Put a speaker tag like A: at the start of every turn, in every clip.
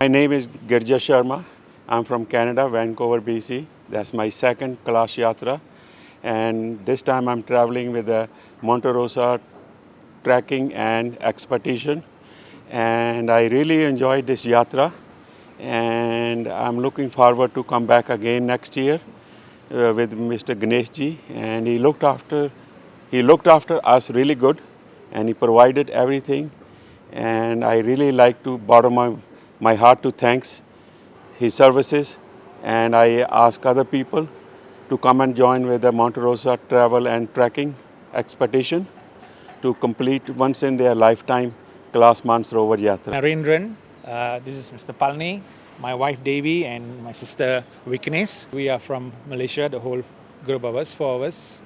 A: My name is Girja Sharma. I'm from Canada, Vancouver, BC. That's my second Kailash Yatra. And this time I'm traveling with the Monte Rosa trekking and expedition. And I really enjoyed this Yatra. And I'm looking forward to come back again next year uh, with Mr. Ganesh ji. And he looked after, he looked after us really good. And he provided everything. And I really like to bottom my my heart to thanks his services and I ask other people to come and join with the Monte Rosa travel and trekking expedition to complete once in their lifetime Kailash Mansarovar Yatra.
B: Narendran, uh, this is Mr. Palni, my wife Devi and my sister Viknes. We are from Malaysia, the whole group of us, four of us.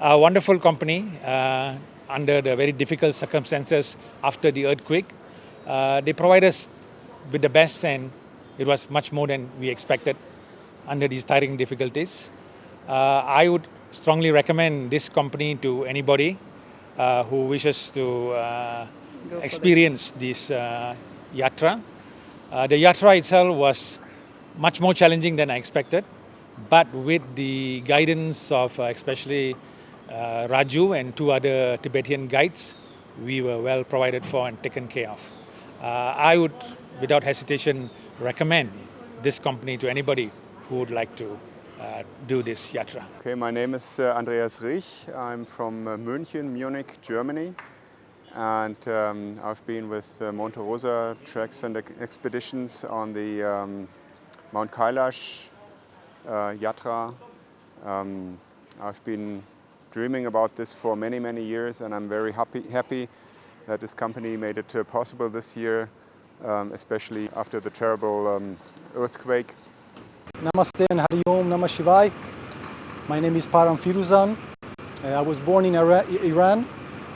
B: A wonderful company uh, under the very difficult circumstances after the earthquake. Uh, they provide us with the best and it was much more than we expected under these tiring difficulties. Uh, I would strongly recommend this company to anybody uh, who wishes to uh, experience this uh, yatra. Uh, the yatra itself was much more challenging than I expected, but with the guidance of uh, especially Raju and two other Tibetan guides, we were well provided for and taken care of. I would without hesitation recommend this company to anybody who would like to uh, do this yatra.
C: Okay, my name is uh, Andreas Rich. I'm from uh, München, Munich, Germany. And um, I've been with uh, Monte Rosa treks and expeditions on the um, Mount Kailash uh, Yatra. Um, I've been dreaming about this for many, many years and I'm very happy, happy that this company made it uh, possible this year um, especially after the terrible um, earthquake.
D: Namaste and Hari Om Namah. My name is Param Firuzan. Uh, I was born in Iran,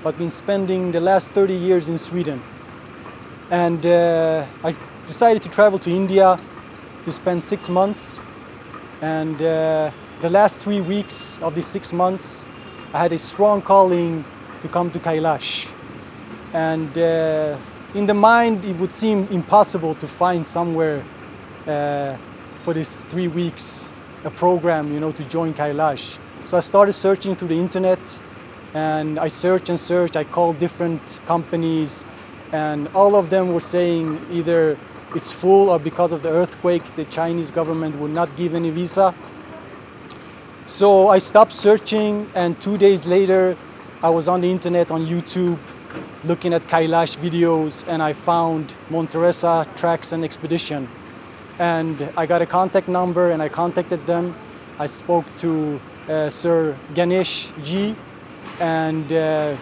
D: but been spending the last 30 years in Sweden. And uh, I decided to travel to India to spend six months. And uh, the last three weeks of these six months, I had a strong calling to come to Kailash. And uh, in the mind, it would seem impossible to find somewhere uh, for these three weeks a program, you know, to join Kailash. So I started searching through the internet and I searched and searched. I called different companies and all of them were saying either it's full or because of the earthquake, the Chinese government would not give any visa. So I stopped searching and two days later, I was on the internet on YouTube looking at Kailash videos and I found Monteresa Tracks and Expedition. And I got a contact number and I contacted them. I spoke to uh, Sir Ganesh Ji and uh,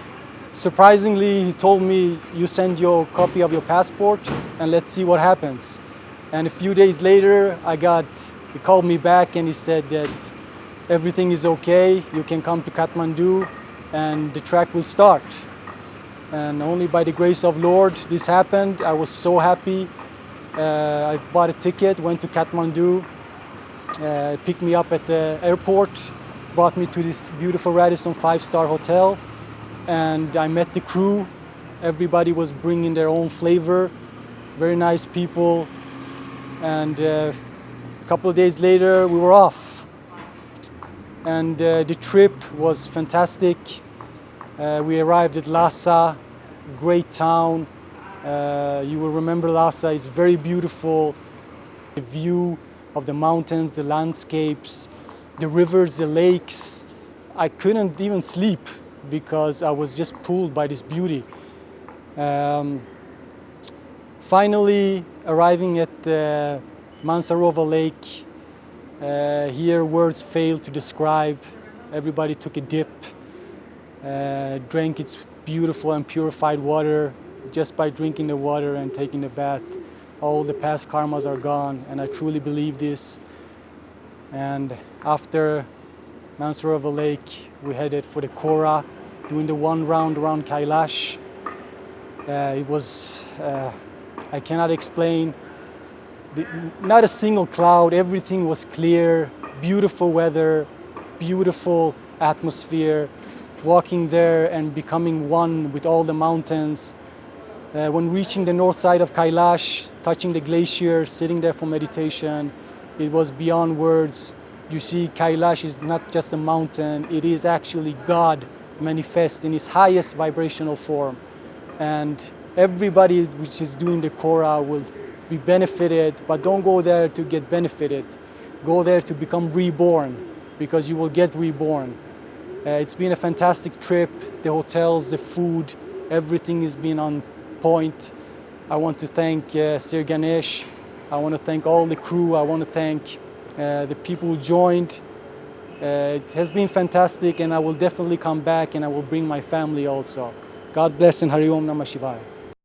D: surprisingly he told me you send your copy of your passport and let's see what happens. And a few days later I got, he called me back and he said that everything is okay, you can come to Kathmandu and the trek will start and only by the grace of Lord this happened. I was so happy. Uh, I bought a ticket, went to Kathmandu, uh, picked me up at the airport, brought me to this beautiful Radisson five-star hotel, and I met the crew. Everybody was bringing their own flavor, very nice people, and uh, a couple of days later we were off. And uh, the trip was fantastic. Uh, we arrived at Lhasa, great town. Uh, you will remember Lhasa is very beautiful. The view of the mountains, the landscapes, the rivers, the lakes. I couldn't even sleep because I was just pulled by this beauty. Um, finally, arriving at uh, Mansarovar Lake, uh, here words fail to describe. Everybody took a dip uh, drank its beautiful and purified water just by drinking the water and taking the bath. All the past karmas are gone, and I truly believe this. And after Mansarovar Lake, we headed for the Kora, doing the one round around Kailash. Uh, it was, uh, I cannot explain, the, not a single cloud, everything was clear, beautiful weather, beautiful atmosphere, walking there and becoming one with all the mountains. Uh, when reaching the north side of Kailash, touching the glacier, sitting there for meditation, it was beyond words. You see, Kailash is not just a mountain, it is actually God manifest in his highest vibrational form. And everybody which is doing the Kora will be benefited, but don't go there to get benefited. Go there to become reborn, because you will get reborn. Uh, it's been a fantastic trip. The hotels, the food, everything has been on point. I want to thank uh, Sir Ganesh. I want to thank all the crew. I want to thank uh, the people who joined. Uh, it has been fantastic and I will definitely come back and I will bring my family also. God bless and Hari Om Namah Shivaya.